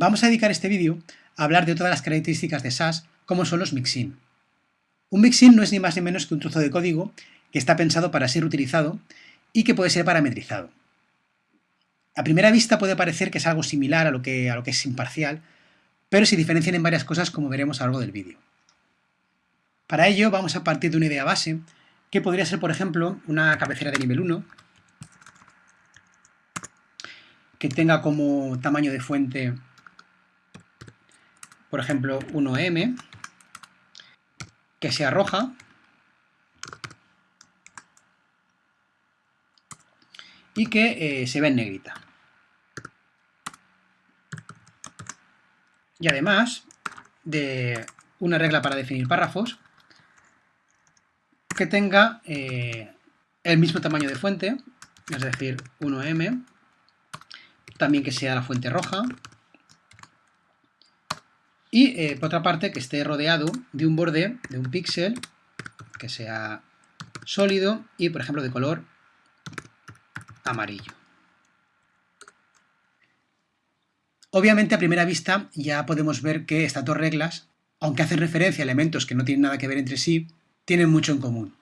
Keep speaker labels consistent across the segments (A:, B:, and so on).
A: Vamos a dedicar este vídeo a hablar de todas las características de SAS, como son los mixin. Un mixin no es ni más ni menos que un trozo de código que está pensado para ser utilizado y que puede ser parametrizado. A primera vista puede parecer que es algo similar a lo que, a lo que es imparcial, pero se diferencian en varias cosas como veremos a lo largo del vídeo. Para ello vamos a partir de una idea base, que podría ser, por ejemplo, una cabecera de nivel 1, que tenga como tamaño de fuente, por ejemplo, 1m, que sea roja, y que eh, se ve en negrita. Y además de una regla para definir párrafos, que tenga eh, el mismo tamaño de fuente, es decir, 1m, también que sea la fuente roja, y eh, por otra parte que esté rodeado de un borde, de un píxel, que sea sólido y por ejemplo de color amarillo. Obviamente a primera vista ya podemos ver que estas dos reglas, aunque hacen referencia a elementos que no tienen nada que ver entre sí, tienen mucho en común.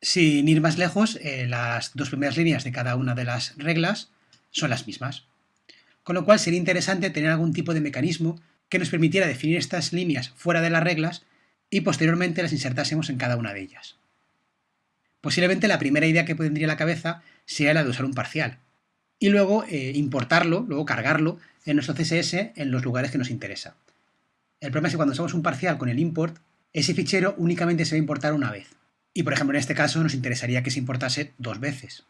A: Sin ir más lejos, eh, las dos primeras líneas de cada una de las reglas son las mismas. Con lo cual sería interesante tener algún tipo de mecanismo que nos permitiera definir estas líneas fuera de las reglas y posteriormente las insertásemos en cada una de ellas. Posiblemente la primera idea que tendría la cabeza sea la de usar un parcial y luego eh, importarlo, luego cargarlo en nuestro CSS en los lugares que nos interesa. El problema es que cuando usamos un parcial con el import, ese fichero únicamente se va a importar una vez. Y por ejemplo en este caso nos interesaría que se importase dos veces.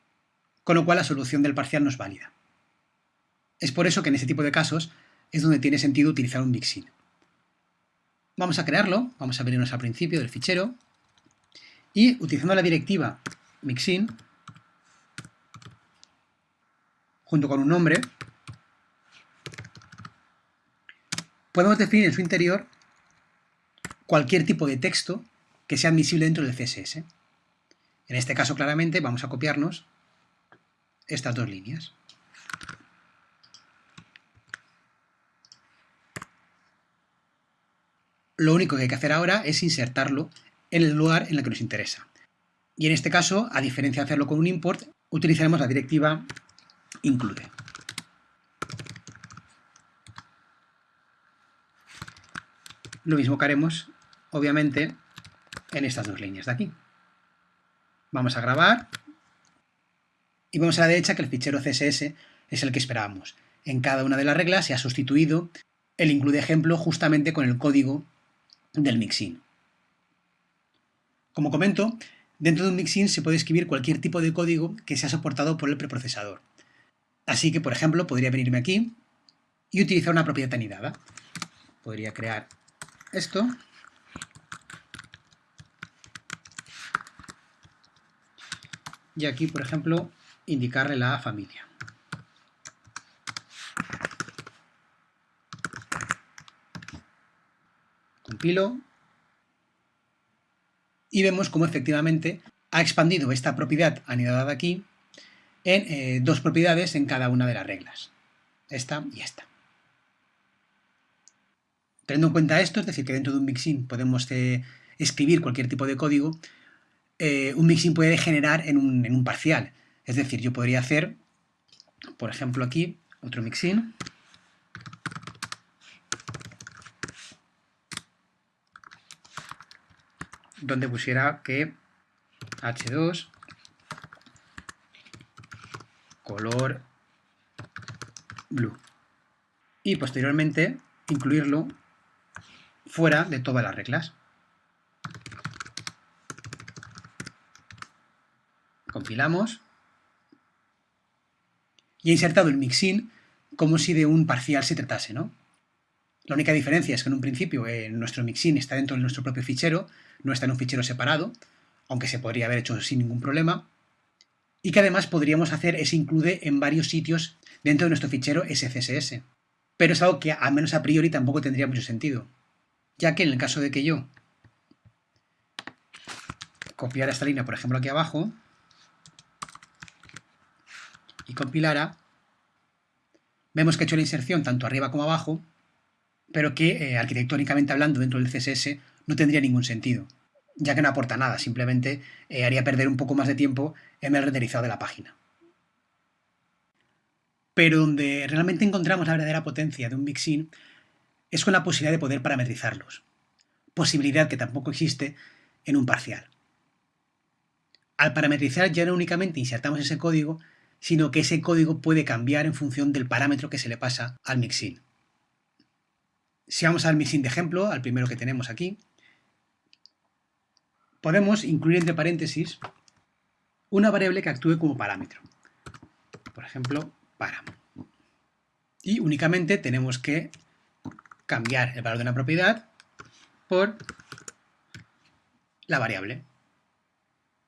A: Con lo cual la solución del parcial no es válida. Es por eso que en ese tipo de casos es donde tiene sentido utilizar un mixin. Vamos a crearlo, vamos a venirnos al principio del fichero y utilizando la directiva mixin junto con un nombre podemos definir en su interior cualquier tipo de texto que sea admisible dentro del CSS. En este caso, claramente, vamos a copiarnos estas dos líneas. Lo único que hay que hacer ahora es insertarlo en el lugar en el que nos interesa. Y en este caso, a diferencia de hacerlo con un import, utilizaremos la directiva include. Lo mismo que haremos, obviamente, en estas dos líneas de aquí. Vamos a grabar y vemos a la derecha que el fichero CSS es el que esperábamos. En cada una de las reglas se ha sustituido el include ejemplo justamente con el código del mixin. Como comento, dentro de un mixin se puede escribir cualquier tipo de código que sea soportado por el preprocesador. Así que, por ejemplo, podría venirme aquí y utilizar una propiedad anidada. Podría crear esto. Y aquí, por ejemplo, indicarle la familia. Y vemos cómo efectivamente ha expandido esta propiedad anidada aquí en eh, dos propiedades en cada una de las reglas. Esta y esta. Teniendo en cuenta esto, es decir, que dentro de un mixin podemos eh, escribir cualquier tipo de código, eh, un mixin puede generar en un, en un, parcial. Es decir, yo podría hacer, por ejemplo aquí, otro mixin. Donde pusiera que h2 color blue y posteriormente incluirlo fuera de todas las reglas. Compilamos y he insertado el mixin como si de un parcial se tratase, ¿no? La única diferencia es que en un principio eh, nuestro mixin está dentro de nuestro propio fichero, no está en un fichero separado, aunque se podría haber hecho sin ningún problema, y que además podríamos hacer ese include en varios sitios dentro de nuestro fichero SCSS. Pero es algo que al menos a priori tampoco tendría mucho sentido, ya que en el caso de que yo copiara esta línea, por ejemplo, aquí abajo, y compilara, Vemos que he hecho la inserción tanto arriba como abajo, pero que eh, arquitectónicamente hablando dentro del CSS no tendría ningún sentido, ya que no aporta nada, simplemente eh, haría perder un poco más de tiempo en el renderizado de la página. Pero donde realmente encontramos la verdadera potencia de un mixin es con la posibilidad de poder parametrizarlos, posibilidad que tampoco existe en un parcial. Al parametrizar ya no únicamente insertamos ese código, sino que ese código puede cambiar en función del parámetro que se le pasa al mixin. Si vamos al mixin de ejemplo, al primero que tenemos aquí, podemos incluir entre paréntesis una variable que actúe como parámetro. Por ejemplo, para. Y únicamente tenemos que cambiar el valor de una propiedad por la variable.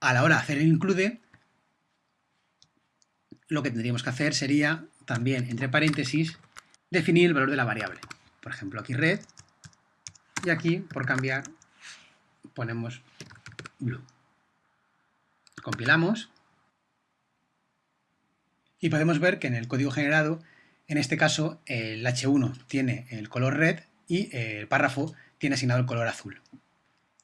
A: A la hora de hacer el include, lo que tendríamos que hacer sería también, entre paréntesis, definir el valor de la variable. Por ejemplo, aquí red, y aquí, por cambiar, ponemos blue. Compilamos y podemos ver que en el código generado, en este caso, el H1 tiene el color red y el párrafo tiene asignado el color azul.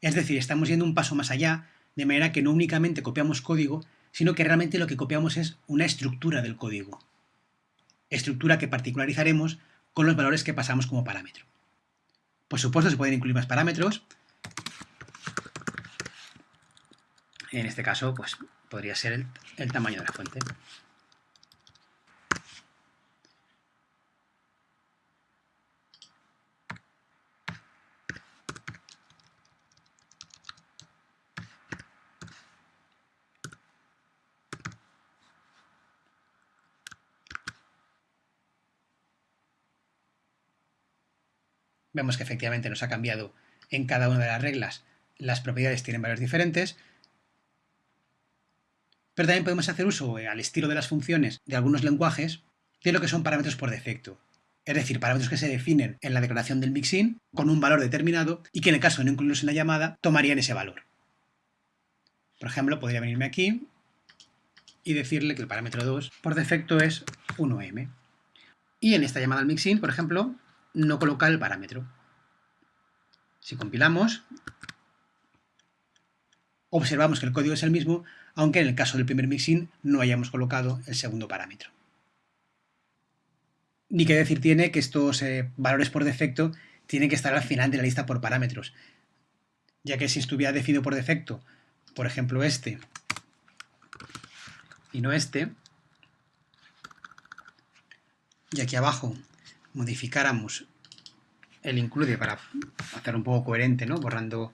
A: Es decir, estamos yendo un paso más allá, de manera que no únicamente copiamos código, sino que realmente lo que copiamos es una estructura del código. Estructura que particularizaremos con los valores que pasamos como parámetro. Por supuesto, se pueden incluir más parámetros, En este caso, pues podría ser el, tamaño de la fuente. Vemos que efectivamente nos ha cambiado en cada una de las reglas. Las propiedades tienen valores diferentes, pero también podemos hacer uso, eh, al estilo de las funciones de algunos lenguajes, de lo que son parámetros por defecto. Es decir, parámetros que se definen en la declaración del mixin con un valor determinado y que en el caso de no incluirlos en la llamada, tomarían ese valor. Por ejemplo, podría venirme aquí y decirle que el parámetro 2 por defecto es 1m. Y en esta llamada al mixin, por ejemplo, no colocar el parámetro. Si compilamos, observamos que el código es el mismo, aunque en el caso del primer mixin no hayamos colocado el segundo parámetro. Ni qué decir tiene que estos eh, valores por defecto tienen que estar al final de la lista por parámetros, ya que si estuviera definido por defecto, por ejemplo este, y no este, y aquí abajo modificáramos el include para hacer un poco coherente, ¿no? borrando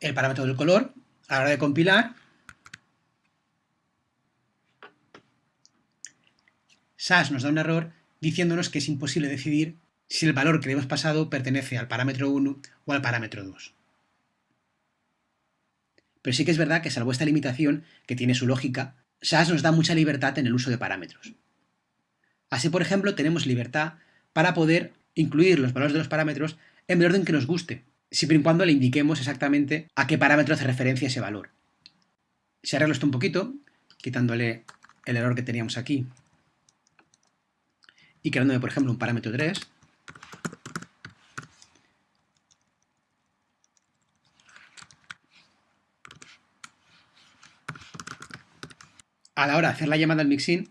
A: el parámetro del color, a la hora de compilar, SAS nos da un error diciéndonos que es imposible decidir si el valor que le hemos pasado pertenece al parámetro 1 o al parámetro 2. Pero sí que es verdad que salvo esta limitación, que tiene su lógica, SAS nos da mucha libertad en el uso de parámetros. Así, por ejemplo, tenemos libertad para poder incluir los valores de los parámetros en el orden que nos guste, siempre y cuando le indiquemos exactamente a qué parámetro hace referencia ese valor. Si arreglo esto un poquito, quitándole el error que teníamos aquí y creándome, por ejemplo, un parámetro 3, a la hora de hacer la llamada al mixin,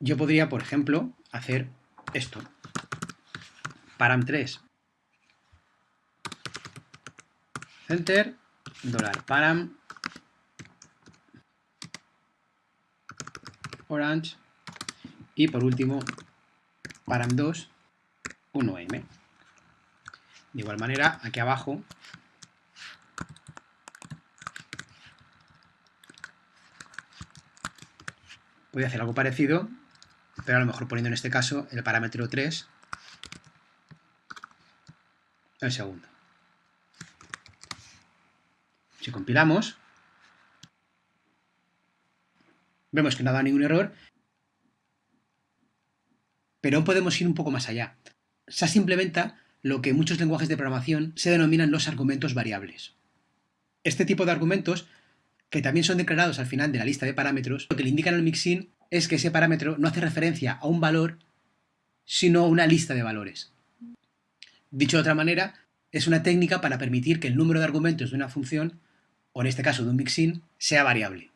A: yo podría, por ejemplo, hacer esto. param3 center, dólar. Param, orange. Y por último param2 1m. De igual manera, aquí abajo voy a hacer algo parecido, pero a lo mejor poniendo en este caso el parámetro 3 el segundo. Si compilamos, vemos que no ha dado ningún error, pero podemos ir un poco más allá. SAS implementa lo que en muchos lenguajes de programación se denominan los argumentos variables. Este tipo de argumentos, que también son declarados al final de la lista de parámetros, lo que le indican al mixin es que ese parámetro no hace referencia a un valor, sino a una lista de valores. Dicho de otra manera, es una técnica para permitir que el número de argumentos de una función, o en este caso de un mixin, sea variable.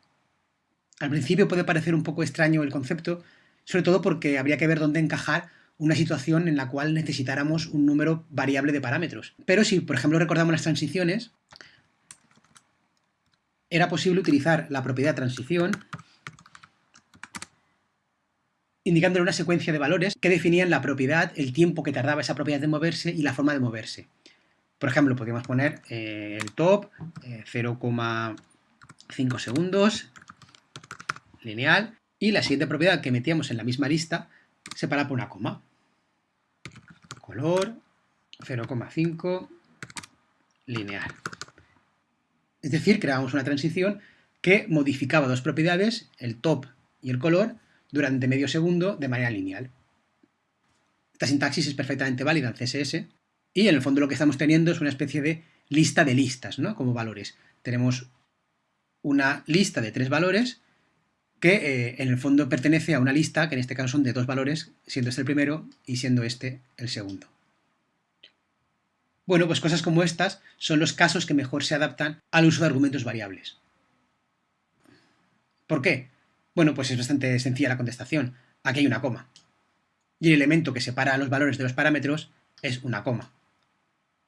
A: Al principio puede parecer un poco extraño el concepto, sobre todo porque habría que ver dónde encajar una situación en la cual necesitáramos un número variable de parámetros. Pero si, por ejemplo, recordamos las transiciones, era posible utilizar la propiedad transición indicándole una secuencia de valores que definían la propiedad, el tiempo que tardaba esa propiedad de moverse y la forma de moverse. Por ejemplo, podríamos poner eh, el top 0,5 eh, segundos, lineal, y la siguiente propiedad que metíamos en la misma lista separada por una coma. Color 0,5 lineal. Es decir, creábamos una transición que modificaba dos propiedades, el top y el color, durante medio segundo de manera lineal. Esta sintaxis es perfectamente válida en CSS y en el fondo lo que estamos teniendo es una especie de lista de listas, ¿no? Como valores. Tenemos una lista de tres valores que eh, en el fondo pertenece a una lista que en este caso son de dos valores, siendo este el primero y siendo este el segundo. Bueno, pues cosas como estas son los casos que mejor se adaptan al uso de argumentos variables. ¿Por qué? Bueno, pues es bastante sencilla la contestación. Aquí hay una coma. Y el elemento que separa los valores de los parámetros es una coma.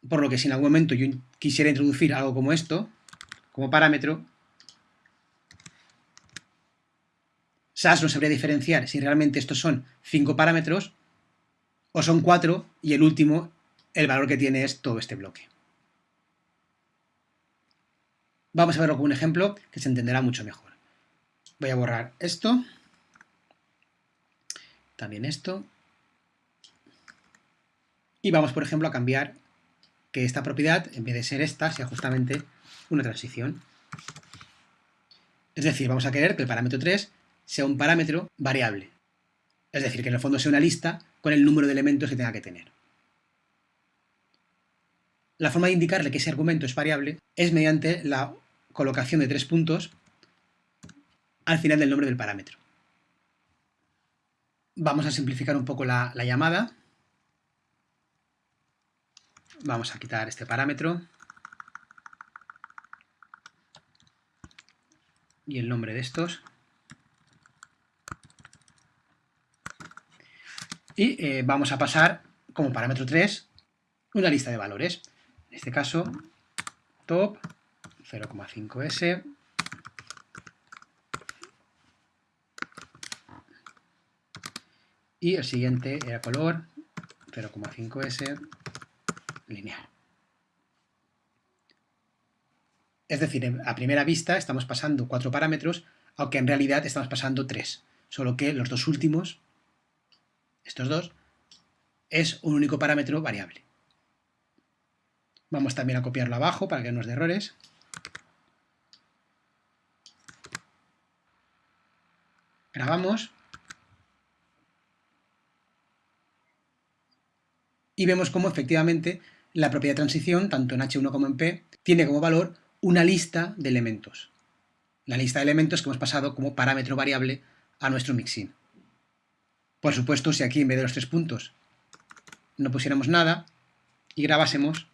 A: Por lo que si en algún momento yo quisiera introducir algo como esto, como parámetro, SAS no sabría diferenciar si realmente estos son cinco parámetros o son cuatro y el último, el valor que tiene es todo este bloque. Vamos a verlo con un ejemplo que se entenderá mucho mejor. Voy a borrar esto. También esto. Y vamos, por ejemplo, a cambiar que esta propiedad, en vez de ser esta, sea justamente una transición. Es decir, vamos a querer que el parámetro 3 sea un parámetro variable. Es decir, que en el fondo sea una lista con el número de elementos que tenga que tener. La forma de indicarle que ese argumento es variable es mediante la colocación de tres puntos al final del nombre del parámetro. Vamos a simplificar un poco la, llamada. Vamos a quitar este parámetro. Y el nombre de estos. Y eh, vamos a pasar como parámetro 3 una lista de valores. En este caso, top 0,5s y el siguiente era color 0,5s lineal. Es decir, a primera vista estamos pasando cuatro parámetros, aunque en realidad estamos pasando tres, solo que los dos últimos, estos dos, es un único parámetro variable. Vamos también a copiarlo abajo para que no nos dé errores. Grabamos y vemos cómo efectivamente la propiedad transición, tanto en H1 como en P, tiene como valor una lista de elementos. La lista de elementos que hemos pasado como parámetro variable a nuestro mixin. Por supuesto, si aquí en vez de los tres puntos no pusiéramos nada y grabásemos,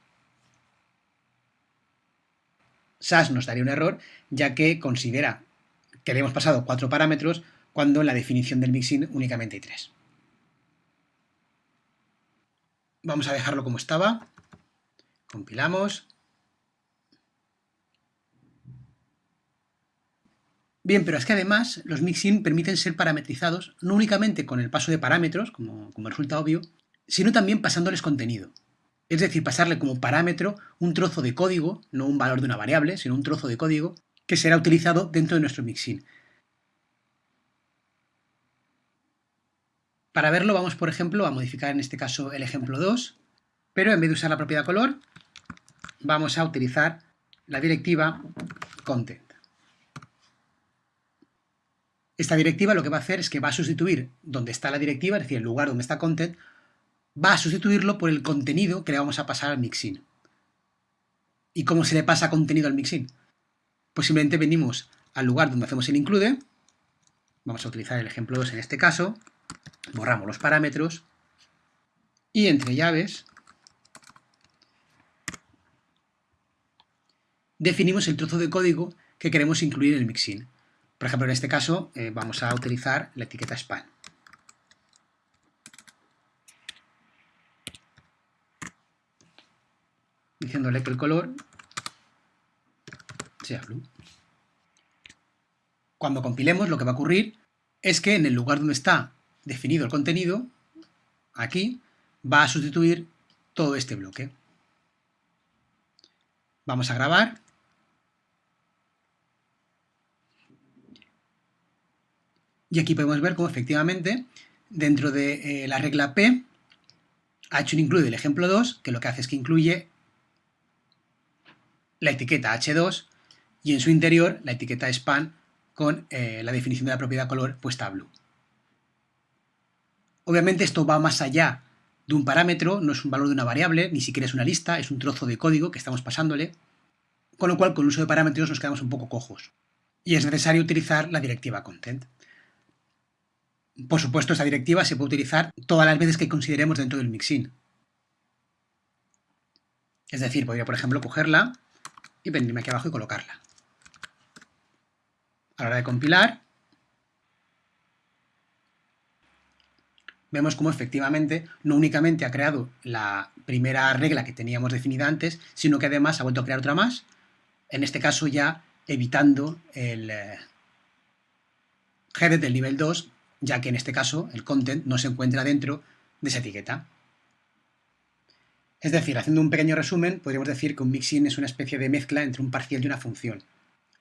A: SAS nos daría un error, ya que considera que le hemos pasado cuatro parámetros cuando en la definición del mixin únicamente hay tres. Vamos a dejarlo como estaba. Compilamos. Bien, pero es que además los mixin permiten ser parametrizados no únicamente con el paso de parámetros, como, como resulta obvio, sino también pasándoles contenido. Es decir, pasarle como parámetro un trozo de código, no un valor de una variable, sino un trozo de código, que será utilizado dentro de nuestro mixin. Para verlo vamos, por ejemplo, a modificar en este caso el ejemplo 2, pero en vez de usar la propiedad color, vamos a utilizar la directiva content. Esta directiva lo que va a hacer es que va a sustituir donde está la directiva, es decir, el lugar donde está content, va a sustituirlo por el contenido que le vamos a pasar al mixin. ¿Y cómo se le pasa contenido al mixin? Pues simplemente venimos al lugar donde hacemos el include, Vamos a utilizar el ejemplo 2 en este caso. Borramos los parámetros y entre llaves definimos el trozo de código que queremos incluir en el mixin. Por ejemplo, en este caso eh, vamos a utilizar la etiqueta span. Diciéndole que el color sea blue. Cuando compilemos lo que va a ocurrir es que en el lugar donde está definido el contenido, aquí, va a sustituir todo este bloque. Vamos a grabar. Y aquí podemos ver cómo efectivamente dentro de eh, la regla P ha hecho un include el ejemplo 2, que lo que hace es que incluye la etiqueta H2 y en su interior la etiqueta span con eh, la definición de la propiedad color puesta a blue. Obviamente esto va más allá de un parámetro, no es un valor de una variable, ni siquiera es una lista, es un trozo de código que estamos pasándole, con lo cual con el uso de parámetros nos quedamos un poco cojos. Y es necesario utilizar la directiva content. Por supuesto, esta directiva se puede utilizar todas las veces que consideremos dentro del mixin. Es decir, podría, por ejemplo, cogerla y venirme aquí abajo y colocarla. A la hora de compilar, vemos cómo efectivamente no únicamente ha creado la primera regla que teníamos definida antes, sino que además ha vuelto a crear otra más, en este caso ya evitando el eh, header del nivel 2, ya que en este caso el content no se encuentra dentro de esa etiqueta. Es decir, haciendo un pequeño resumen, podríamos decir que un mixin es una especie de mezcla entre un parcial y una función.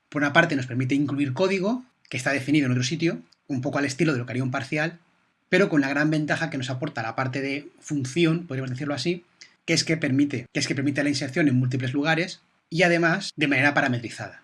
A: Por una parte nos permite incluir código que está definido en otro sitio, un poco al estilo de lo que haría un parcial, pero con la gran ventaja que nos aporta la parte de función, podríamos decirlo así, que es que permite, que es que permite la inserción en múltiples lugares y además de manera parametrizada.